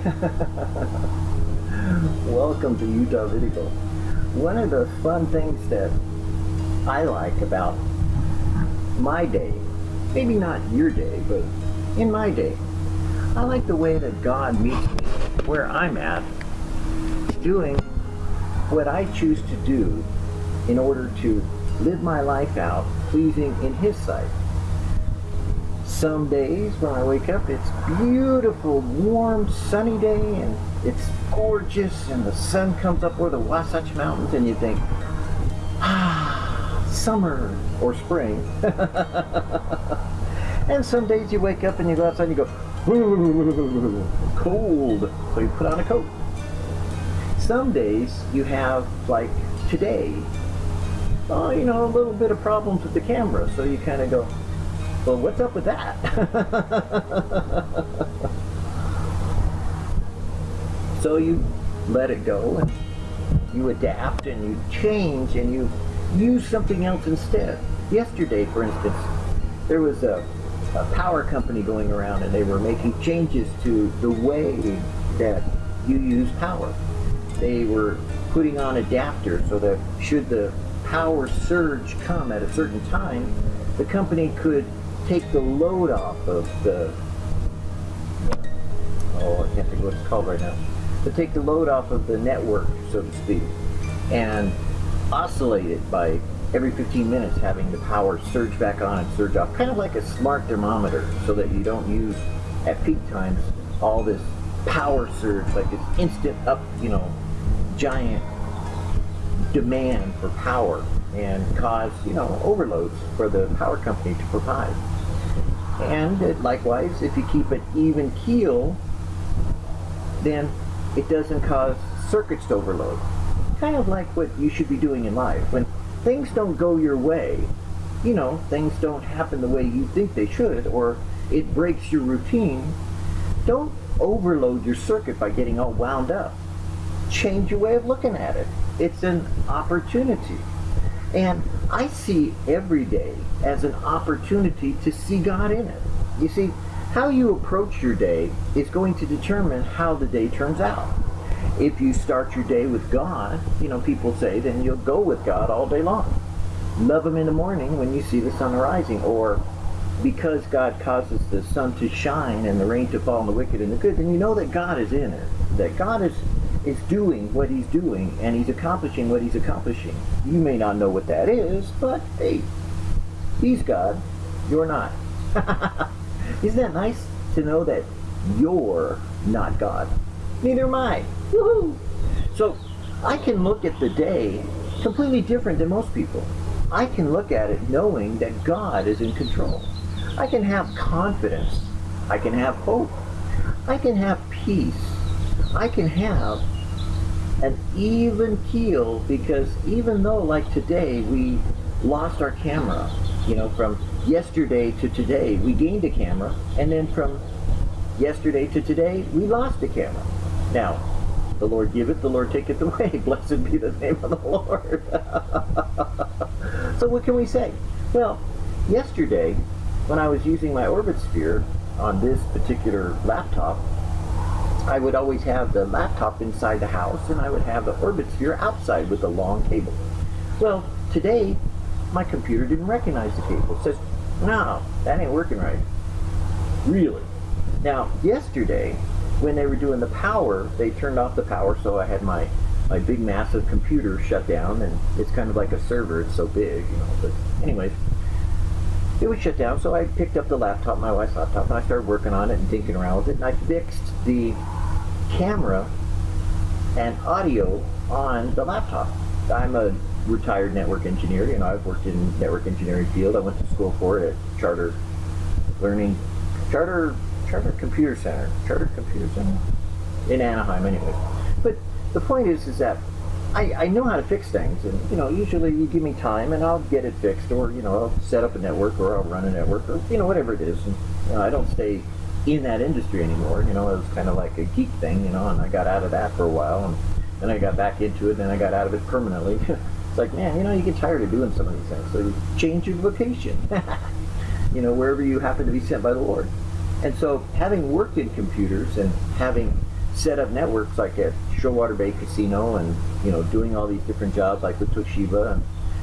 Welcome to Utah Video. One of the fun things that I like about my day, maybe not your day, but in my day, I like the way that God meets me where I'm at, doing what I choose to do in order to live my life out pleasing in His sight. Some days when I wake up, it's beautiful, warm, sunny day, and it's gorgeous, and the sun comes up over the Wasatch Mountains, and you think, ah, summer or spring. and some days you wake up and you go outside and you go, cold, so you put on a coat. Some days you have, like today, oh, you know, a little bit of problems with the camera, so you kind of go, well, what's up with that? so you let it go and you adapt and you change and you use something else instead. Yesterday, for instance, there was a, a power company going around and they were making changes to the way that you use power. They were putting on adapters so that should the power surge come at a certain time, the company could take the load off of the, oh, I can't think of what it's called right now, to take the load off of the network, so to speak, and oscillate it by every 15 minutes having the power surge back on and surge off, kind of like a smart thermometer, so that you don't use at peak times all this power surge, like this instant up, you know, giant demand for power and cause, you know, overloads for the power company to provide. And it, likewise, if you keep an even keel, then it doesn't cause circuits to overload. Kind of like what you should be doing in life. When things don't go your way, you know, things don't happen the way you think they should, or it breaks your routine, don't overload your circuit by getting all wound up. Change your way of looking at it. It's an opportunity. And I see every day as an opportunity to see God in it. You see, how you approach your day is going to determine how the day turns out. If you start your day with God, you know, people say, then you'll go with God all day long. Love Him in the morning when you see the sun rising, or because God causes the sun to shine and the rain to fall on the wicked and the good, then you know that God is in it. That God is is doing what he's doing and he's accomplishing what he's accomplishing. You may not know what that is, but hey, he's God, you're not. Isn't that nice to know that you're not God? Neither am I. Woohoo! So I can look at the day completely different than most people. I can look at it knowing that God is in control. I can have confidence. I can have hope. I can have peace. I can have an even keel because even though like today we lost our camera, you know, from yesterday to today we gained a camera and then from yesterday to today we lost a camera. Now, the Lord give it, the Lord take it away. Blessed be the name of the Lord. so what can we say? Well, yesterday when I was using my Orbit Sphere on this particular laptop, I would always have the laptop inside the house and I would have the Orbit Sphere outside with a long cable. Well, today my computer didn't recognize the cable. It says, no, that ain't working right. Really? Now, yesterday, when they were doing the power, they turned off the power, so I had my, my big massive computer shut down, and it's kind of like a server, it's so big, you know, but anyways, it was shut down, so I picked up the laptop, my wife's laptop, and I started working on it and tinking around with it, and I fixed the camera and audio on the laptop. I'm a retired network engineer, you know, I've worked in network engineering field. I went to school for it at Charter Learning, Charter, Charter Computer Center, Charter Computer Center in Anaheim anyway. But the point is, is that I, I know how to fix things, and you know, usually you give me time, and I'll get it fixed, or you know, I'll set up a network, or I'll run a network, or you know, whatever it is. And you know, I don't stay in that industry anymore. You know, it was kind of like a geek thing, you know, and I got out of that for a while, and then I got back into it, and then I got out of it permanently. it's like, man, you know, you get tired of doing some of these things, so you change your vocation. you know, wherever you happen to be sent by the Lord. And so, having worked in computers and having set up networks like at Shoalwater Bay Casino and, you know, doing all these different jobs like with Toshiba. And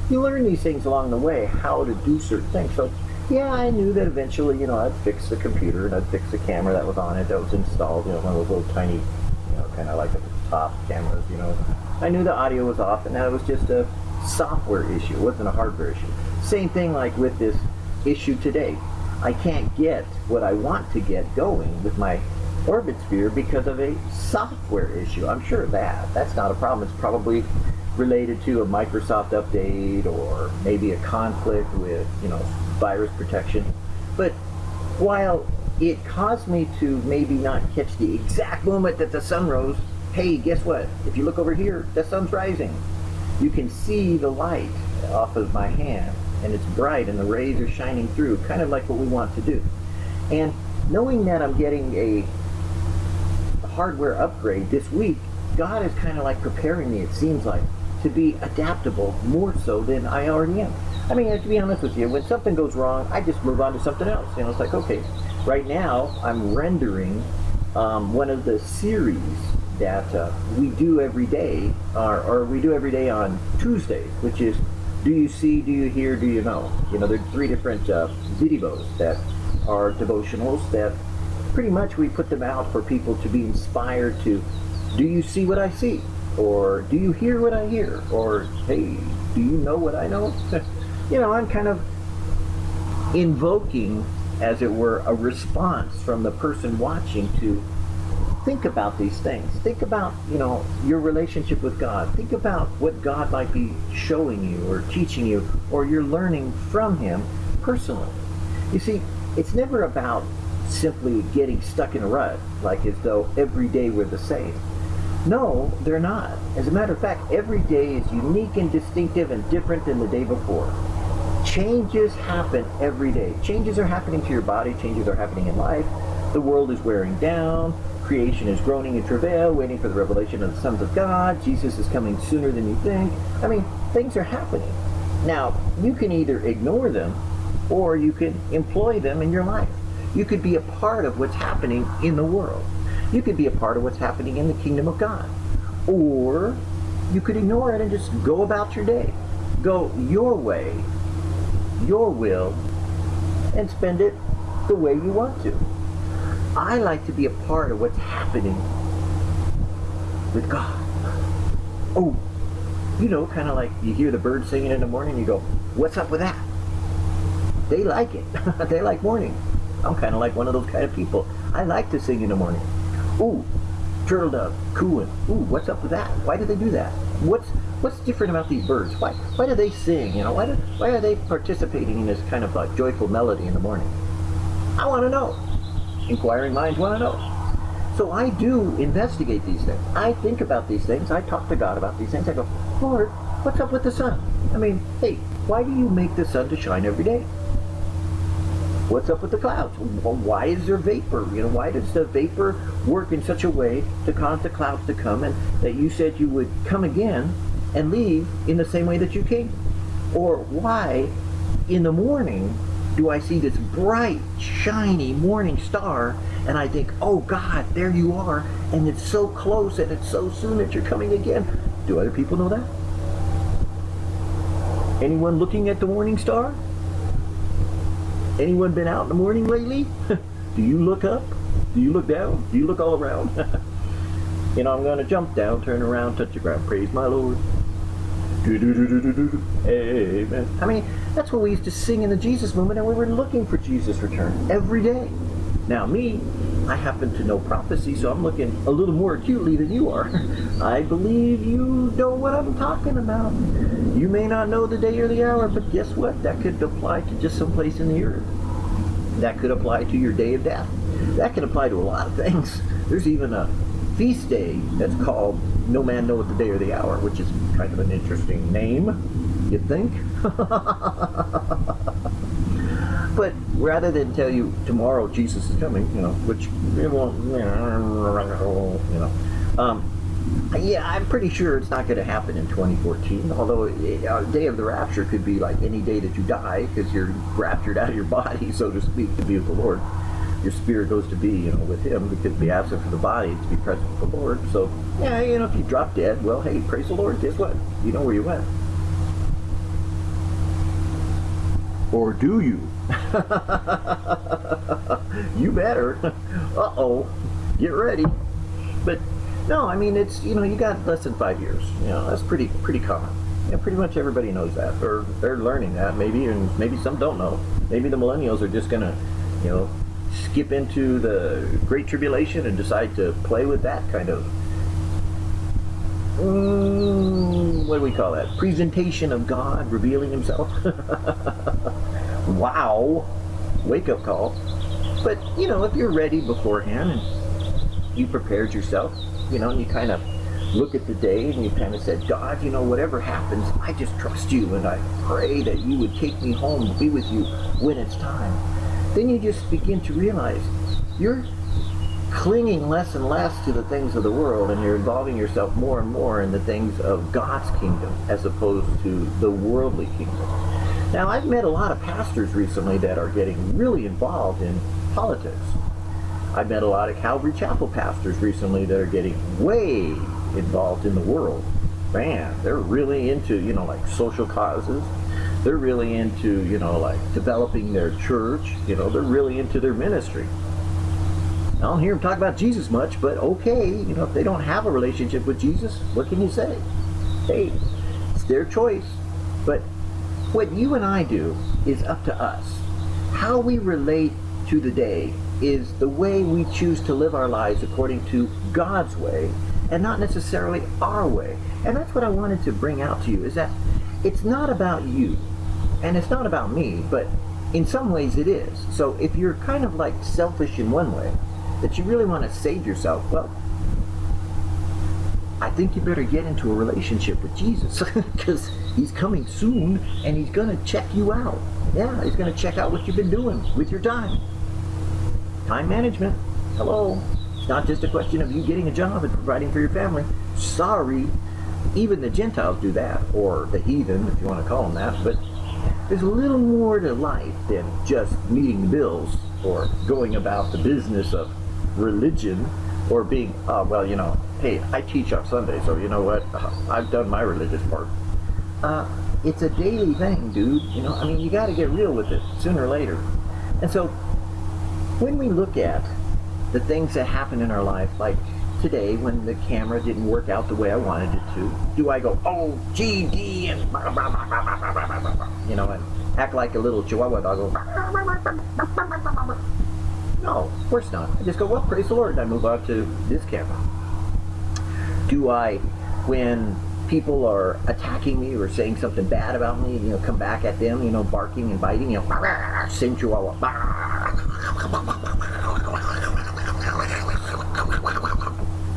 you learn these things along the way, how to do certain things. So, yeah, I knew that eventually, you know, I'd fix the computer and I'd fix the camera that was on it that was installed, you know, one of those little tiny, you know, kind of like the top cameras, you know. I knew the audio was off and that was just a software issue. It wasn't a hardware issue. Same thing like with this issue today. I can't get what I want to get going with my orbit sphere because of a software issue. I'm sure of that. That's not a problem. It's probably related to a Microsoft update or maybe a conflict with, you know, virus protection. But while it caused me to maybe not catch the exact moment that the sun rose, hey, guess what? If you look over here, the sun's rising. You can see the light off of my hand and it's bright and the rays are shining through, kind of like what we want to do. And knowing that I'm getting a hardware upgrade this week, God is kind of like preparing me, it seems like, to be adaptable more so than I already am. I mean, to be honest with you, when something goes wrong, I just move on to something else. You know, it's like, okay, right now I'm rendering um, one of the series that uh, we do every day, or, or we do every day on Tuesdays, which is do you see, do you hear, do you know? You know, there are three different uh, videos that are devotionals that pretty much we put them out for people to be inspired to, do you see what I see? Or do you hear what I hear? Or, hey, do you know what I know? you know, I'm kind of invoking, as it were, a response from the person watching to think about these things. Think about, you know, your relationship with God. Think about what God might be showing you or teaching you or you're learning from Him personally. You see, it's never about simply getting stuck in a rut, like as though every day we're the same. No, they're not. As a matter of fact, every day is unique and distinctive and different than the day before. Changes happen every day. Changes are happening to your body, changes are happening in life. The world is wearing down, Creation is groaning in travail, waiting for the revelation of the sons of God. Jesus is coming sooner than you think. I mean, things are happening. Now, you can either ignore them or you can employ them in your life. You could be a part of what's happening in the world. You could be a part of what's happening in the kingdom of God. Or you could ignore it and just go about your day. Go your way, your will, and spend it the way you want to. I like to be a part of what's happening with God. Oh, you know, kind of like you hear the birds singing in the morning, you go, what's up with that? They like it. they like morning. I'm kind of like one of those kind of people. I like to sing in the morning. Ooh, turtle dove, cooing. Ooh, what's up with that? Why do they do that? What's what's different about these birds? Why why do they sing? You know, why do, why are they participating in this kind of like joyful melody in the morning? I want to know inquiring minds want to know. So I do investigate these things. I think about these things. I talk to God about these things. I go, Lord, what's up with the sun? I mean, hey, why do you make the sun to shine every day? What's up with the clouds? Why is there vapor? You know, why does the vapor work in such a way to cause the clouds to come and that you said you would come again and leave in the same way that you came? Or why in the morning do I see this bright, shiny morning star, and I think, oh God, there you are, and it's so close, and it's so soon that you're coming again. Do other people know that? Anyone looking at the morning star? Anyone been out in the morning lately? Do you look up? Do you look down? Do you look all around? you know, I'm going to jump down, turn around, touch the ground. Praise my Lord. Amen. I mean, that's what we used to sing in the Jesus movement, and we were looking for Jesus' return every day. Now, me, I happen to know prophecy, so I'm looking a little more acutely than you are. I believe you know what I'm talking about. You may not know the day or the hour, but guess what? That could apply to just some place in the earth. That could apply to your day of death. That can apply to a lot of things. There's even a feast day that's called No Man Knoweth the Day or the Hour, which is kind of an interesting name, you think? but rather than tell you tomorrow Jesus is coming, you know, which it won't, you know, um, yeah, I'm pretty sure it's not going to happen in 2014. Although uh, day of the rapture could be like any day that you die because you're raptured out of your body, so to speak, to be with the Lord your spirit goes to be, you know, with Him because be absent from the body to be present with the Lord. So, yeah, you know, if you drop dead, well, hey, praise the Lord. Guess what? You know where you went. Or do you? you better. Uh-oh. Get ready. But no, I mean it's you know you got less than five years. You know that's pretty pretty common. Yeah, pretty much everybody knows that, or they're learning that maybe, and maybe some don't know. Maybe the millennials are just gonna, you know, skip into the Great Tribulation and decide to play with that kind of. Mm, what do we call that? Presentation of God revealing Himself. wow, wake up call. But you know, if you're ready beforehand and you prepared yourself, you know, and you kind of look at the day and you kind of said, God, you know, whatever happens, I just trust you and I pray that you would take me home to be with you when it's time. Then you just begin to realize you're clinging less and less to the things of the world and you're involving yourself more and more in the things of God's kingdom as opposed to the worldly kingdom. Now, I've met a lot of pastors recently that are getting really involved in politics. I've met a lot of Calvary Chapel pastors recently that are getting way involved in the world. Man, they're really into, you know, like social causes. They're really into, you know, like developing their church. You know, they're really into their ministry. I don't hear them talk about Jesus much, but okay, you know, if they don't have a relationship with Jesus, what can you say? Hey, it's their choice. But what you and I do is up to us. How we relate to the day is the way we choose to live our lives according to God's way and not necessarily our way. And that's what I wanted to bring out to you is that it's not about you and it's not about me, but in some ways it is. So if you're kind of like selfish in one way, that you really want to save yourself, well, I think you better get into a relationship with Jesus because he's coming soon and he's going to check you out. Yeah, he's going to check out what you've been doing with your time. Time management. Hello. It's not just a question of you getting a job and providing for your family. Sorry. Even the Gentiles do that, or the heathen, if you want to call them that. But there's a little more to life than just meeting the bills or going about the business of religion or being, uh, well, you know, hey, I teach on Sunday, so you know what? Uh, I've done my religious part. Uh, it's a daily thing, dude. You know, I mean, you got to get real with it sooner or later. And so when we look at the things that happen in our life, like today when the camera didn't work out the way I wanted it to, do I go, oh, GD, and blah, blah, blah, you know, and act like a little chihuahua dog? No, of course not. I just go, well, praise the Lord, and I move on to this camera. Do I, when people are attacking me or saying something bad about me, you know, come back at them, you know, barking and biting, you know, chihuahua,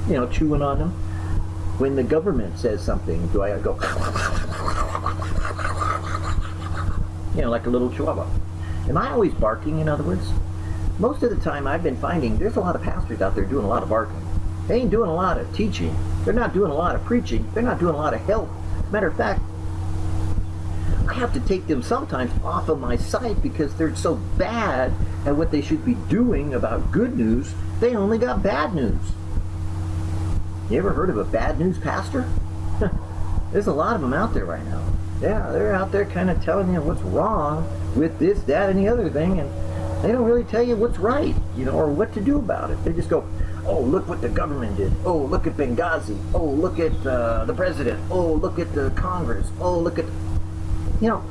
you know, chewing on them. When the government says something, do I go, you know, like a little chihuahua? Am I always barking, in other words? Most of the time I've been finding there's a lot of pastors out there doing a lot of barking. They ain't doing a lot of teaching. They're not doing a lot of preaching. They're not doing a lot of help. Matter of fact, I have to take them sometimes off of my site because they're so bad at what they should be doing about good news, they only got bad news. You ever heard of a bad news pastor? There's a lot of them out there right now. Yeah, they're out there kind of telling you what's wrong with this, that, and the other thing, and they don't really tell you what's right, you know, or what to do about it. They just go, oh, look what the government did. Oh, look at Benghazi. Oh, look at uh, the president. Oh, look at the Congress. Oh, look at... You know,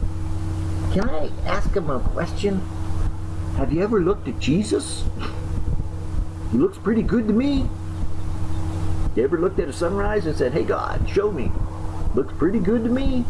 can I ask him a question? Have you ever looked at Jesus? He looks pretty good to me. You ever looked at a sunrise and said, hey God, show me. Looks pretty good to me.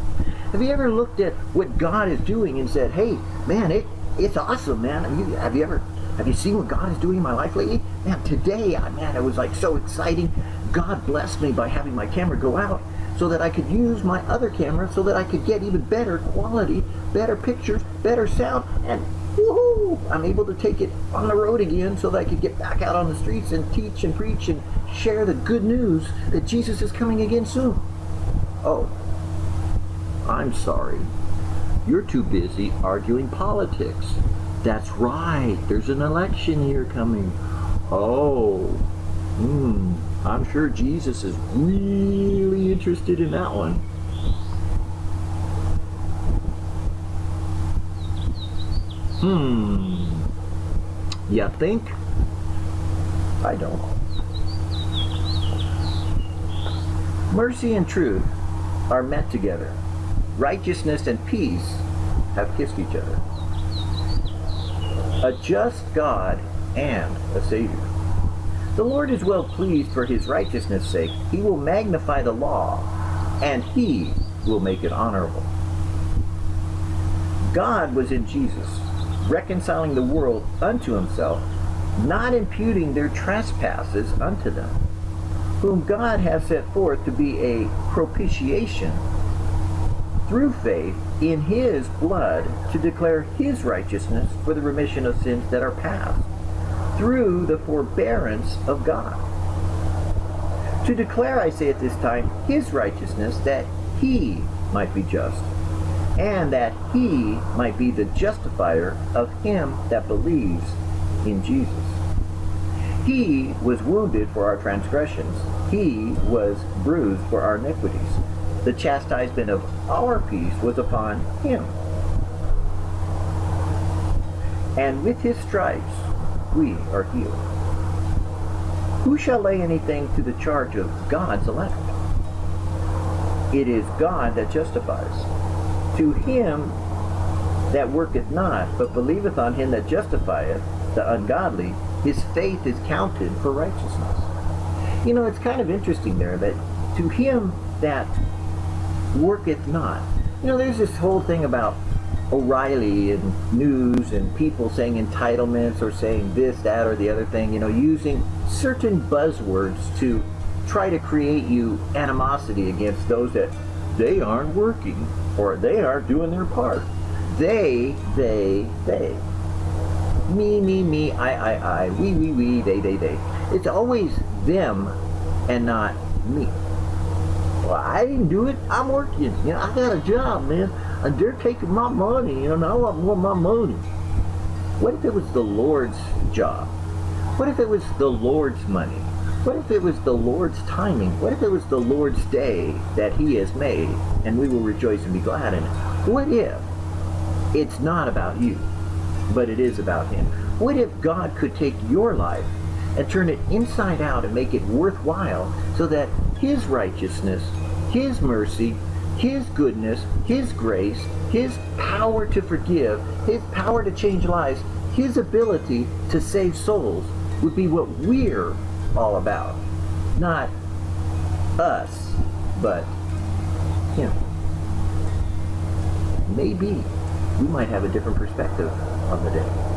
Have you ever looked at what God is doing and said, hey, man, it, it's awesome, man. Have you, have you ever have you seen what God is doing in my life lately? Man, today, man, it was like so exciting. God blessed me by having my camera go out so that I could use my other camera so that I could get even better quality, better pictures, better sound, and woohoo! I'm able to take it on the road again so that I could get back out on the streets and teach and preach and share the good news that Jesus is coming again soon. Oh, I'm sorry. You're too busy arguing politics. That's right. There's an election year coming. Oh, hmm. I'm sure Jesus is really interested in that one. Hmm. You think? I don't. Mercy and truth are met together. Righteousness and peace have kissed each other. A just God and a Savior. The Lord is well pleased for his righteousness' sake. He will magnify the law, and he will make it honorable. God was in Jesus, reconciling the world unto himself, not imputing their trespasses unto them, whom God has set forth to be a propitiation through faith in his blood to declare his righteousness for the remission of sins that are past, through the forbearance of God. To declare, I say at this time, his righteousness that he might be just, and that he might be the justifier of him that believes in Jesus. He was wounded for our transgressions. He was bruised for our iniquities. The chastisement of our peace was upon him. And with his stripes we are healed. Who shall lay anything to the charge of God's elect? It is God that justifies. To him that worketh not, but believeth on him that justifieth the ungodly, his faith is counted for righteousness. You know, it's kind of interesting there that to him that worketh not. You know, there's this whole thing about O'Reilly and news and people saying entitlements or saying this, that, or the other thing, you know, using certain buzzwords to try to create you animosity against those that they aren't working or they aren't doing their part. They, they, they. Me, me, me, I, I, I, we, we, we, they, they, they. It's always them and not me. Well, I didn't do it. I'm working. You know, I got a job, man. And they're taking my money, you know, and I want more of my money. What if it was the Lord's job? What if it was the Lord's money? What if it was the Lord's timing? What if it was the Lord's day that he has made and we will rejoice and be glad in it? What if it's not about you, but it is about him? What if God could take your life and turn it inside out and make it worthwhile so that his righteousness, his mercy, his goodness, His grace, His power to forgive, His power to change lives, His ability to save souls would be what we're all about. Not us, but Him. Maybe we might have a different perspective on the day.